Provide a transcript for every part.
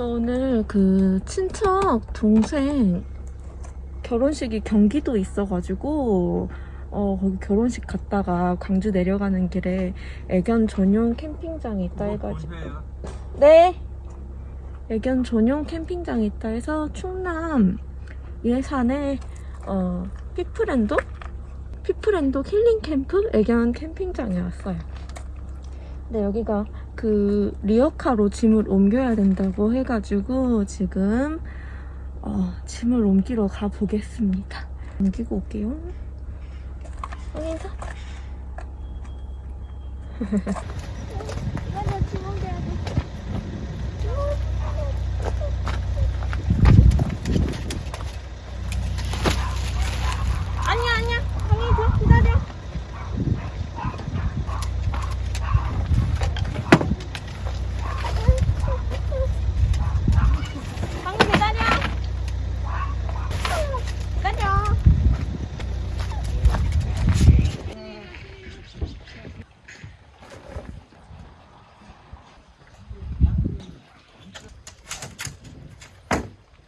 저 오늘 그 친척 동생 결혼식이 경기도 있어가지고 어 거기 결혼식 갔다가 광주 내려가는 길에 애견 전용 캠핑장이 있다 해가지고. 네? 애견 전용 캠핑장이 있다 해서 충남 예산에 어 피프랜도? 피프랜도 힐링 캠프? 애견 캠핑장에 왔어요. 네 여기가 그 리어카로 짐을 옮겨야 된다고 해가지고 지금 어, 짐을 옮기러 가보겠습니다. 옮기고 올게요. 황인사? 아니야 아니야 황인사 기다려. 황인 기다려. 기다려.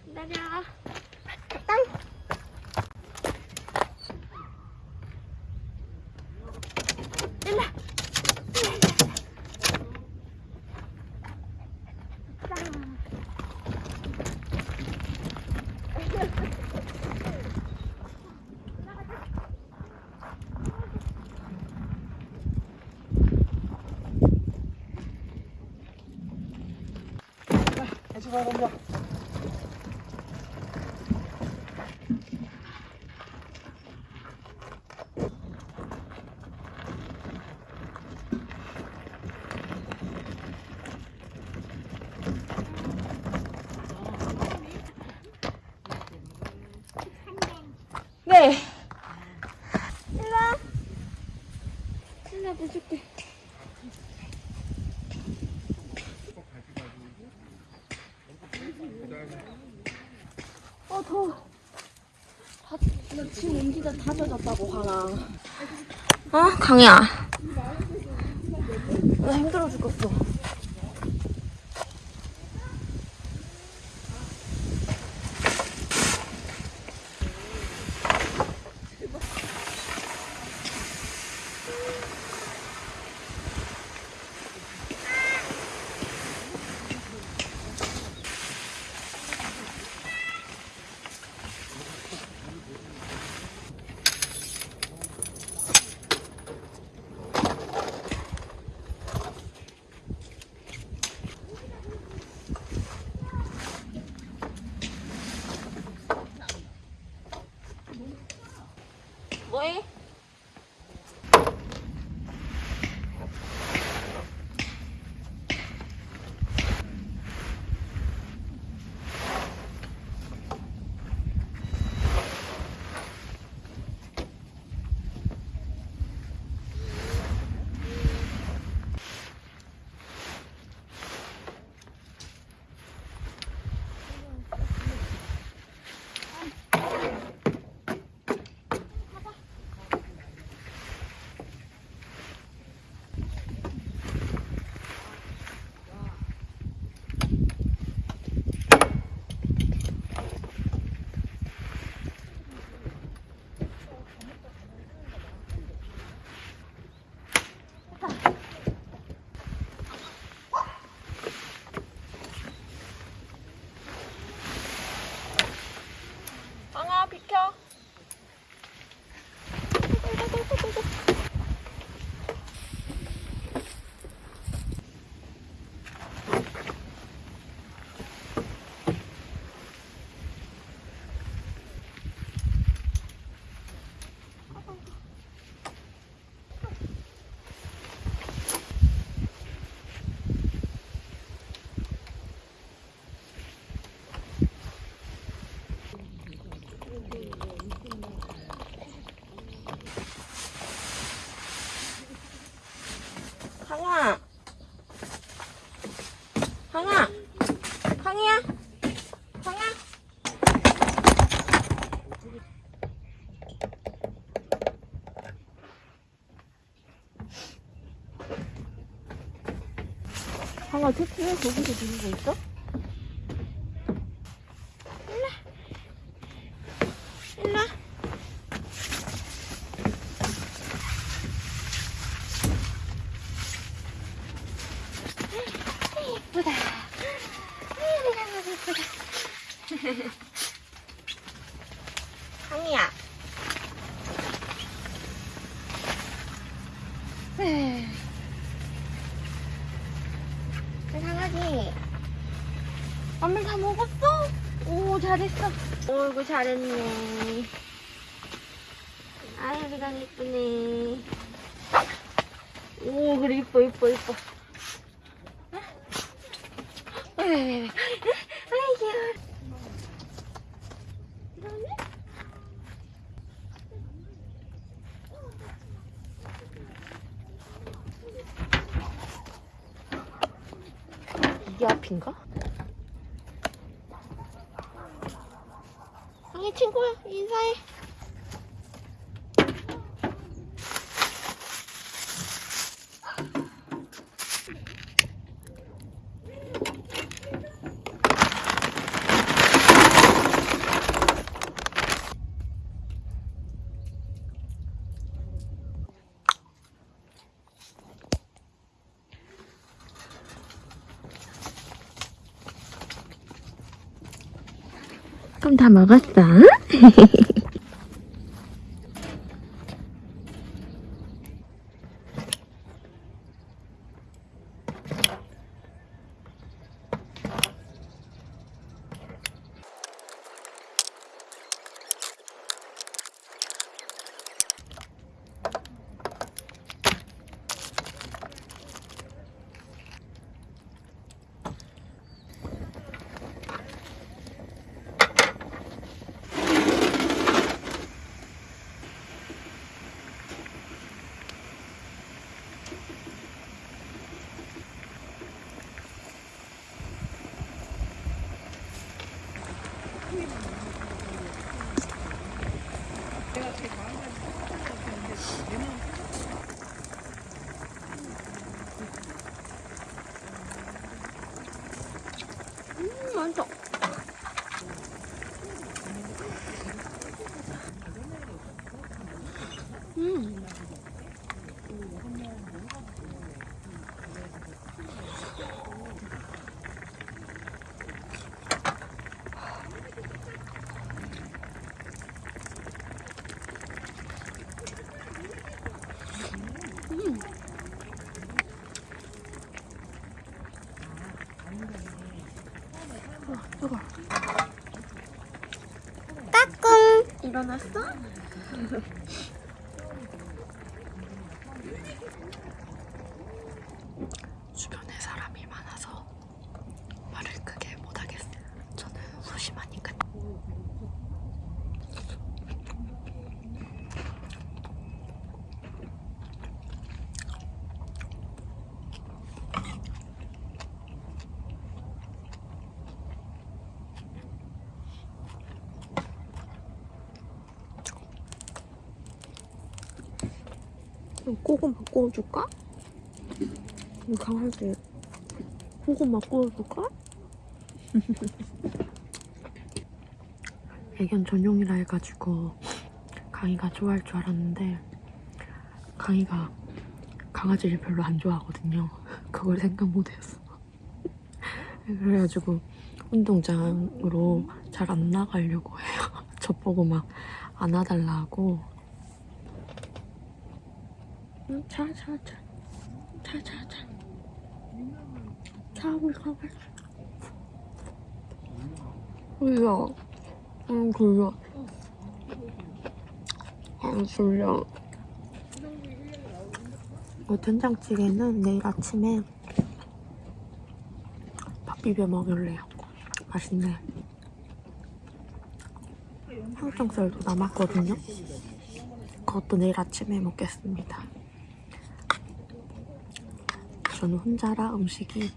기다려. 땅. 일로. 땅. 같이 가 먼저. 네. 일로와. 일로와 보줄게. 어 더워. 다, 나짐 옮기 다다 젖었다고 강아. 어 강이야. 강아 택시 왜 거기서 들고 있어? 일로 일로 예쁘다. 예쁘다. 강이야. 잘했어. 어이구, 잘했네. 아유, 우리가 이쁘네. 오, 그래, 이뻐, 이뻐, 이뻐. 왜, 왜, 왜, 왜. 아이고. 이러네? 이게 앞인가? 아니 친구야 인사해 다 먹었어? 음, 맛있어. 음. 음. 뜨거. 까꿍 일어났어? 주변에 사람이 많아서 말을 크게 못하겠어요. 저는 소심하니까. 고 구워줄까? 이 강아지 고구마 구워줄까? 애견 전용이라 해가지고 강이가 좋아할 줄 알았는데 강이가 강아지를 별로 안 좋아하거든요. 그걸 생각 못했어. 그래가지고 운동장으로 잘 안 나가려고 해요. 저 보고 막 안아달라고 응, 자, 자, 자. 자, 자, 자. 자, 우리 가봐. 졸려. 응, 졸려. 아, 졸려. 이 된장찌개는 내일 아침에 밥 비벼 먹을래요. 맛있네. 항정살도 남았거든요. 그것도 내일 아침에 먹겠습니다. 저는 혼자라 음식이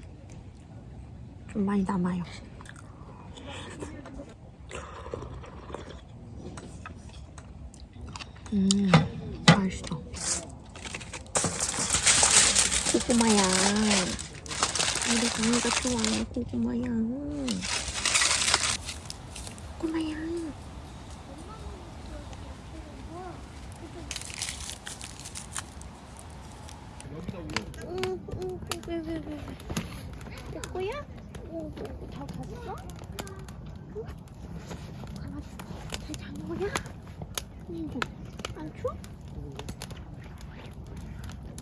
좀 많이 남아요. 음, 맛있어. 고구마야. 우리 강이가 좋아해, 고구마야. 고구마야. 응, 응, 왜, 왜, 왜, 왜. 됐고요? 잘 찾았어? 응? 강아지 잘 자는 거냐? 민주 안 추워?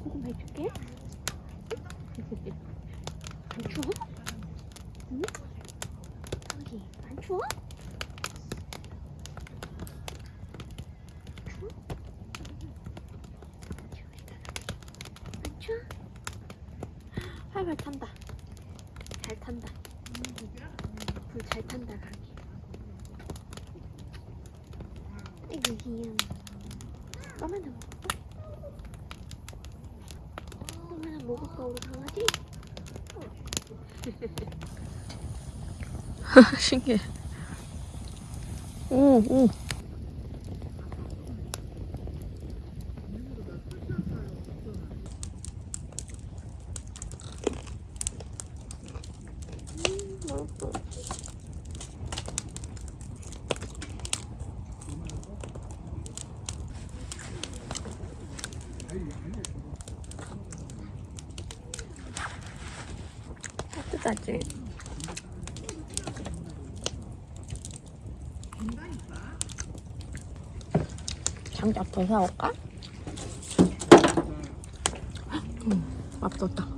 고구마 해줄게 안 추워? 응? 강아지 안 추워? 추워? 안 추워? 활발 탄다 잘 탄다 불 잘 탄다 가기 아이고 귀여워 껌 하나 먹을까? 껌 하나 먹을까 우리 강아지? 신기해. 오, 오. 먹을 따뜻하지? 장작 더 사올까? 응, 맛없다.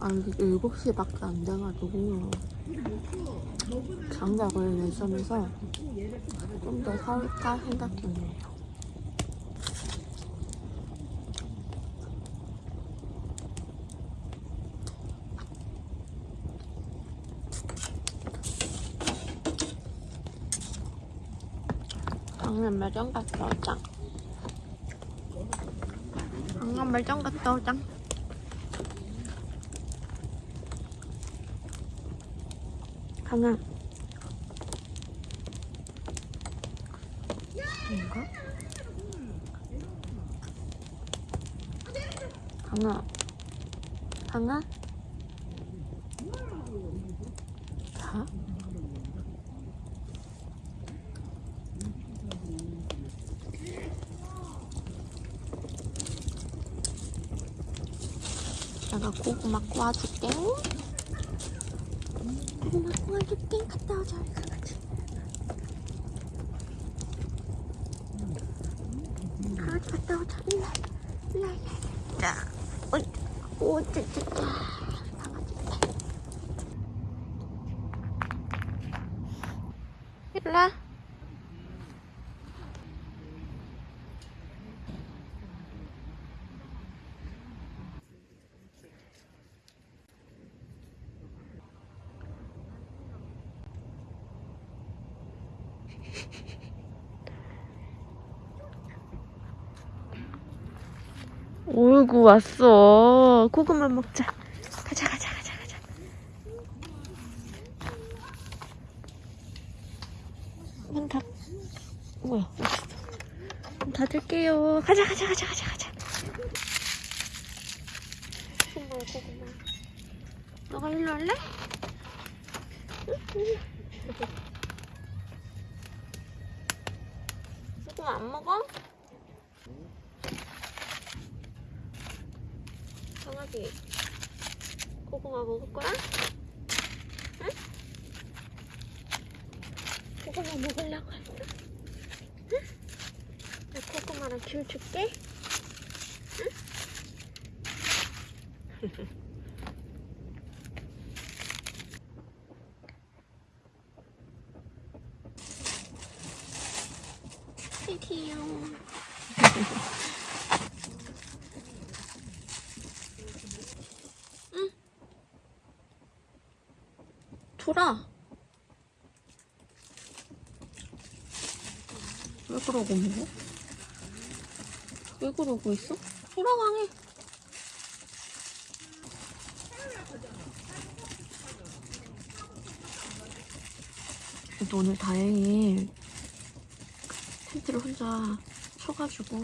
아, 이게 7시밖에 안 돼가지고 장작을 내점에서 좀 더 사올까 생각 중이에요. 강남 매점 갔다 오자. 강남 매점 갔다 오자. 강아. 뭔가? 강아. 강아? 자? 내가 고구마 구워줄게. 고구마 구워줄게. 갔다 오자, 우리 강아지. 강아지 갔다 오자. 일로 와. 일로 와, 일로 와. 자, 어이, 오, 쯔쯔. 강 왔어. 고구마 먹자. 가자 가자 가자 가자. 문 닫... 뭐야 문 닫을게요. 가자 가자 가자 가자 가자. 고구마 고구마. 너가 일로 할래? 고구마 안 먹어? 강아지 고구마 먹을 거야? 응? 고구마 먹으려고 했어? 응? 나 고구마랑 귤 줄게 응? 귀여워 소라 왜 그러고 있는 거야? 왜 그러고 있어? 소라강해 오늘 다행히 텐트를 혼자 쳐가지고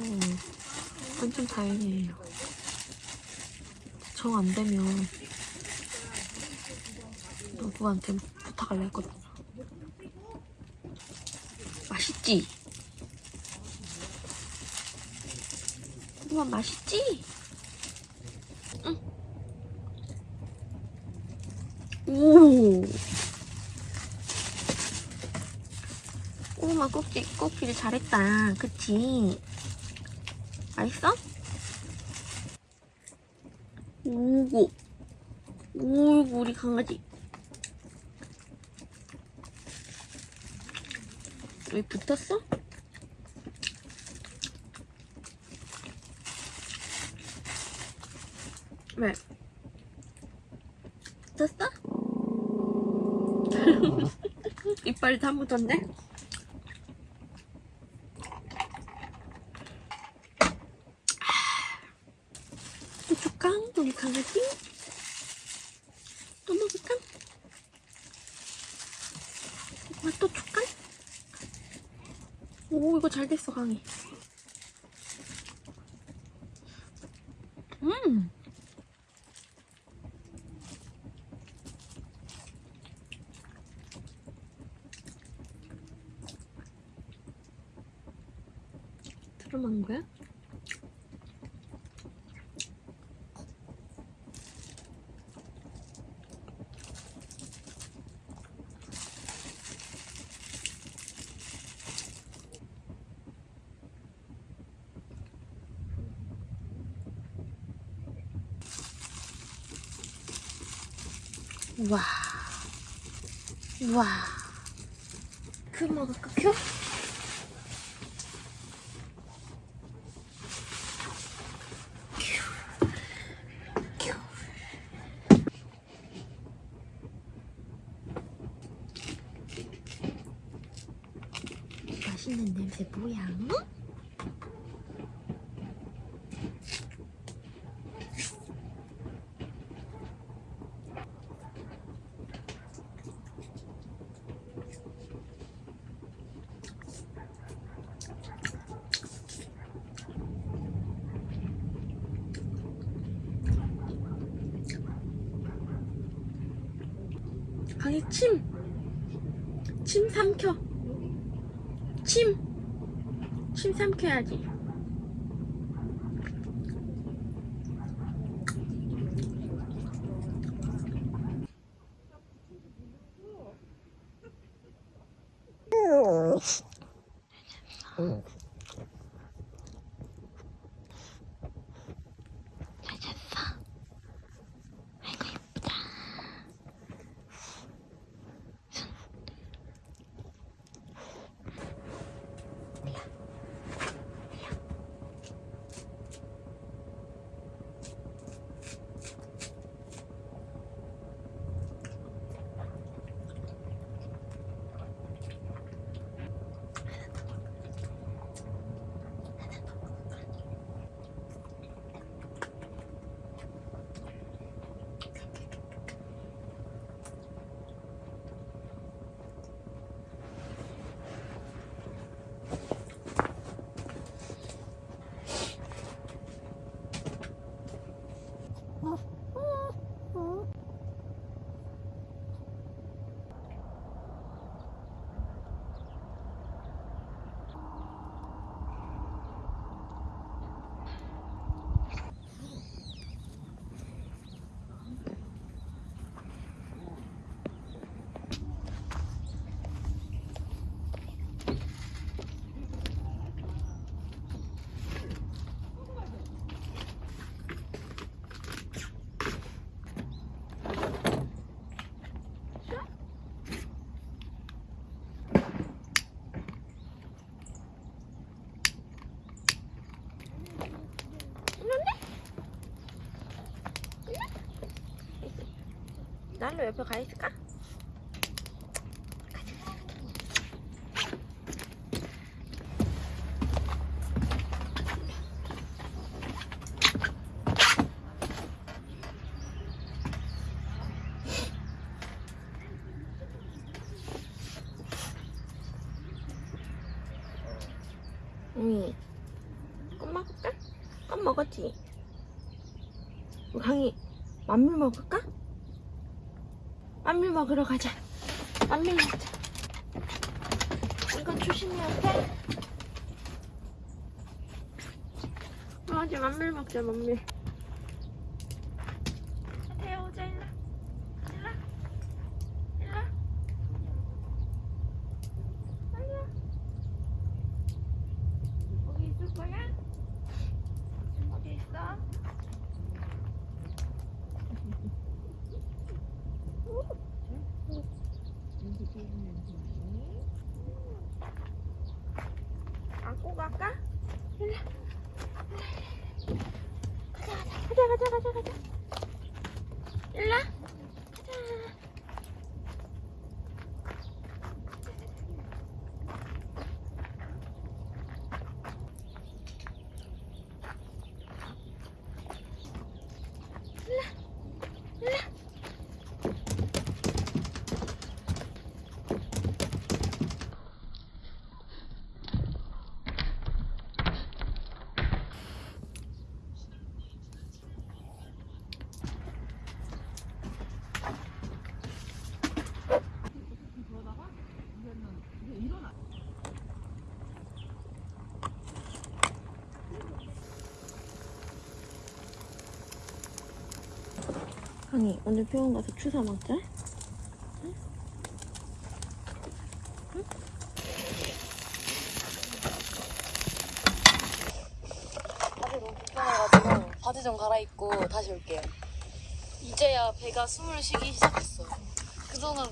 완전 다행이에요 정 안되면 누구한테 부탁할래 했거든요. 맛있지? 우와 맛있지? 응. 오. 오마 꼭지 꼭지를 잘했다. 그치? 맛있어? 오고. 오고 우리 강아지. 왜 붙었어? 왜? 붙었어? 이빨이 다 묻었네? 또 줄까? 우리 강아지? 또 먹을까? 엄마 또 줄까? 오 이거 잘 됐어 강이 음 들어만 거야? 와. 와. 그 먹을까, 큐? 큐. 맛있는 냄새 뭐야? 응? 강이 침! 침 삼켜! 침! 침 삼켜야지. 딸로 옆에 가 있을까? 응. 껌 먹을까? 껌 먹었지? 강이 만물 먹을까? 먹으러 가자. 만밀 먹자 이거 조심해야 돼 맞아 만밀 먹자 만밀 태우자 일로 일로 일로 빨리 와 거기 있을 거야? 어디 있어? 안고 갈까? 일로 가자 가자 가자 가자 가자 일로 가자 아니 오늘 병원 가서 주사 맞자. 바지 너무 불편해가지고 바지 좀 갈아입고 다시 올게요. 이제야 배가 숨을 쉬기 시작했어요. 그동안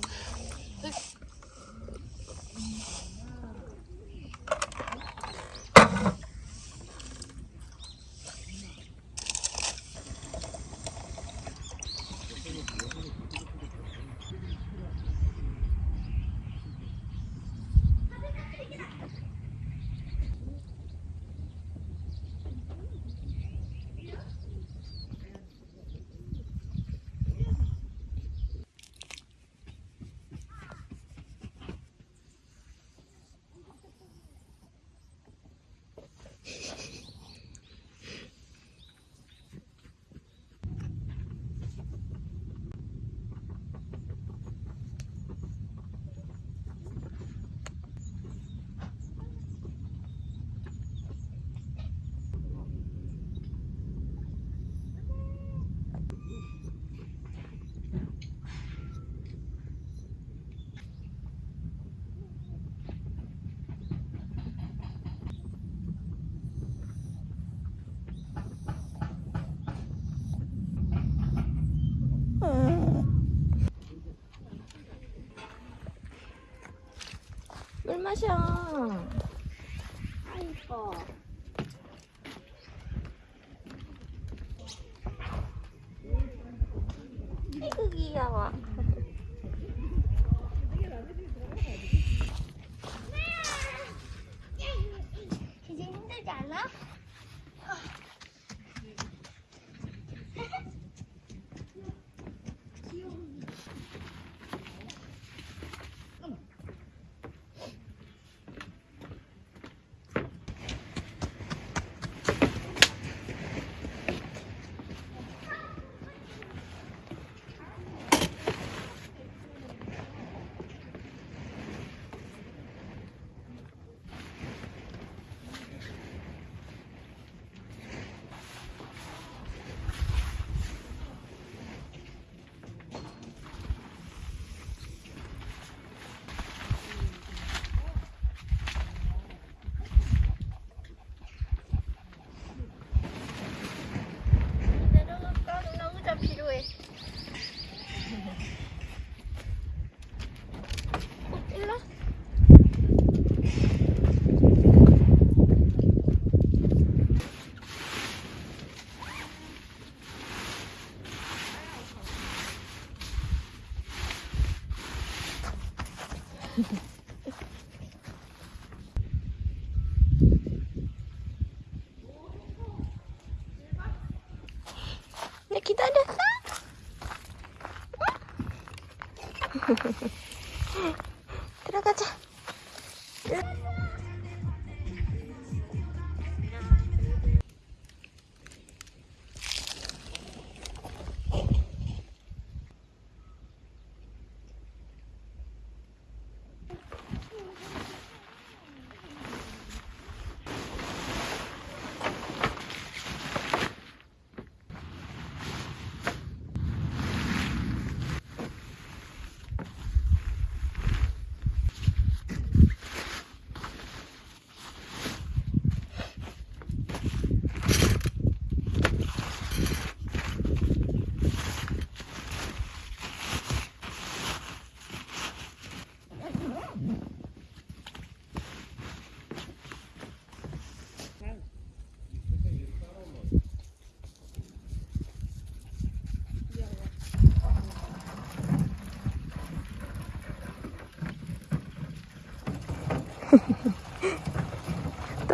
물 마셔. 아 이뻐. 아이고 귀여워. 이제 힘들지 않아?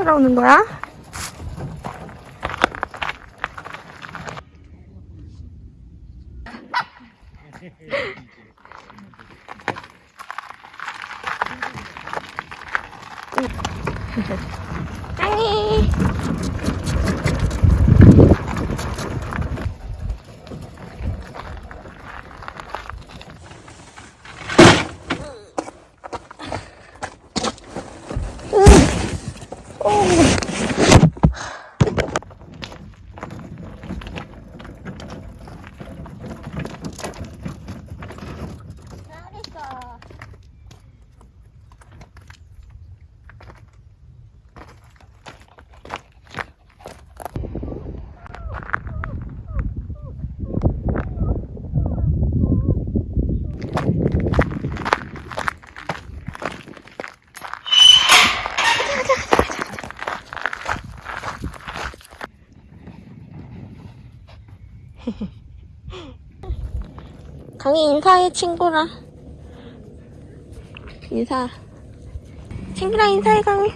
따라오는 거야? 강희 인사해 친구랑 인사. 친구랑 인사해 강희